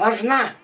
сложна,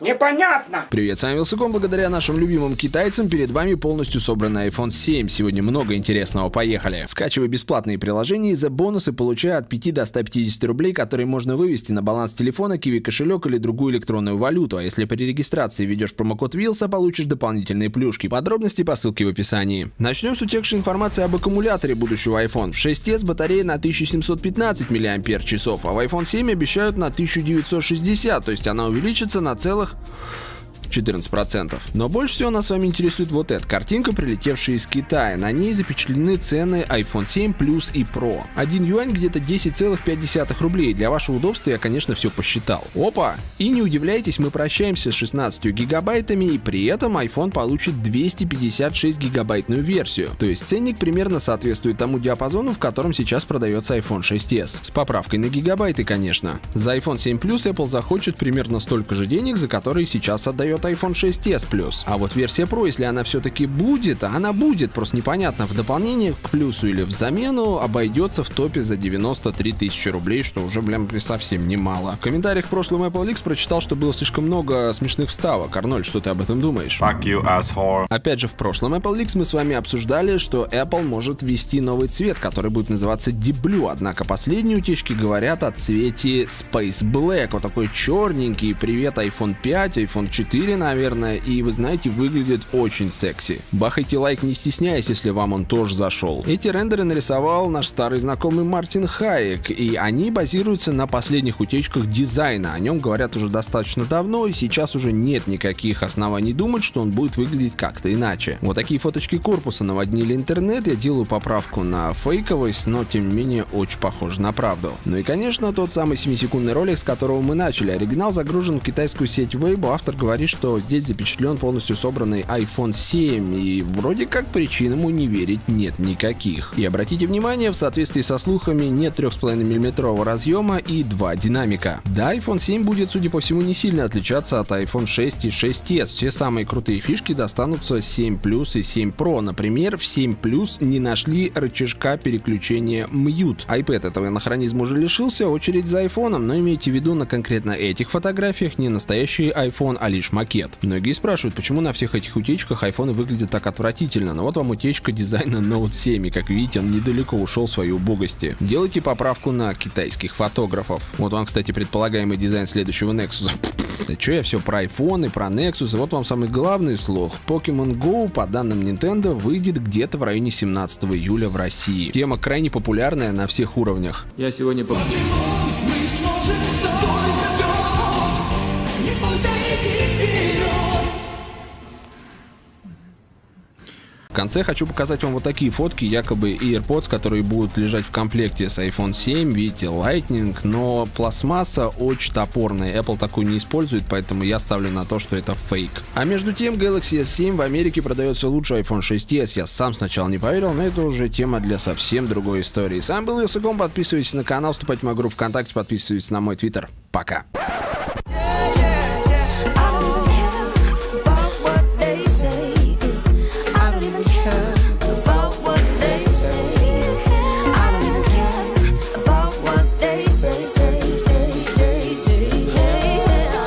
непонятно. Привет, с вами Вилсаком. Благодаря нашим любимым китайцам перед вами полностью собранный iPhone 7. Сегодня много интересного, поехали. Скачивай бесплатные приложения и за бонусы получай от 5 до 150 рублей, которые можно вывести на баланс телефона, киви кошелек или другую электронную валюту. А если при регистрации ведешь промокод Вилса, получишь дополнительные плюшки. Подробности по ссылке в описании. Начнем с утекшей информации об аккумуляторе будущего iPhone. В 6s батарея на 1715 мАч, а в iPhone 7 обещают на 1960, то есть она увеличится на целых 80. 14%. Но больше всего нас с вами интересует вот эта картинка, прилетевшая из Китая. На ней запечатлены цены iPhone 7 Plus и Pro. Один юань где-то 10,5 рублей. Для вашего удобства я, конечно, все посчитал. Опа! И не удивляйтесь, мы прощаемся с 16 гигабайтами, и при этом iPhone получит 256 гигабайтную версию. То есть ценник примерно соответствует тому диапазону, в котором сейчас продается iPhone 6s. С поправкой на гигабайты, конечно. За iPhone 7 Plus Apple захочет примерно столько же денег, за которые сейчас отдает iPhone 6s Plus. А вот версия Pro, если она все-таки будет, а она будет, просто непонятно, в дополнение к плюсу или в замену, обойдется в топе за 93 тысячи рублей, что уже, блин, совсем немало. В комментариях в прошлом Apple Leaks прочитал, что было слишком много смешных вставок. Арнольд, что ты об этом думаешь? Fuck you, asshole. Опять же, в прошлом Apple Leaks мы с вами обсуждали, что Apple может ввести новый цвет, который будет называться Deep Blue, однако последние утечки говорят о цвете Space Black, вот такой черненький, привет iPhone 5, iPhone 4, наверное, и вы знаете, выглядит очень секси. Бахайте лайк не стесняясь, если вам он тоже зашел. Эти рендеры нарисовал наш старый знакомый Мартин Хайек, и они базируются на последних утечках дизайна. О нем говорят уже достаточно давно, и сейчас уже нет никаких оснований думать, что он будет выглядеть как-то иначе. Вот такие фоточки корпуса наводнили интернет, я делаю поправку на фейковость, но тем не менее очень похоже на правду. Ну и конечно тот самый 7-секундный ролик, с которого мы начали. Оригинал загружен в китайскую сеть Weibo, автор говорит, что здесь запечатлен полностью собранный iPhone 7, и вроде как причин ему не верить нет никаких. И обратите внимание, в соответствии со слухами нет 3,5 мм разъема и два динамика. Да, iPhone 7 будет, судя по всему, не сильно отличаться от iPhone 6 и 6s. Все самые крутые фишки достанутся 7 Plus и 7 Pro. Например, в 7 Plus не нашли рычажка переключения Mute. iPad этого анахронизма уже лишился, очередь за iPhone, но имейте в виду на конкретно этих фотографиях не настоящий iPhone, а лишь макет макет. Многие спрашивают, почему на всех этих утечках iPhone выглядит так отвратительно, но вот вам утечка дизайна Note 7, и как видите, он недалеко ушел в свои убогости. Делайте поправку на китайских фотографов. Вот вам, кстати, предполагаемый дизайн следующего Nexus. Че я все про iPhone и про Nexus, и вот вам самый главный слух. Pokemon Go, по данным Nintendo, выйдет где-то в районе 17 июля в России. Тема крайне популярная на всех уровнях. Я сегодня... конце хочу показать вам вот такие фотки, якобы AirPods, которые будут лежать в комплекте с iPhone 7, видите, Lightning, но пластмасса очень топорная, Apple такую не использует, поэтому я ставлю на то, что это фейк. А между тем, Galaxy S7 в Америке продается лучше iPhone 6s, я сам сначала не поверил, но это уже тема для совсем другой истории. Сам был Вилсаком, подписывайтесь на канал, вступайте в мою группу ВКонтакте, подписывайтесь на мой твиттер. Пока.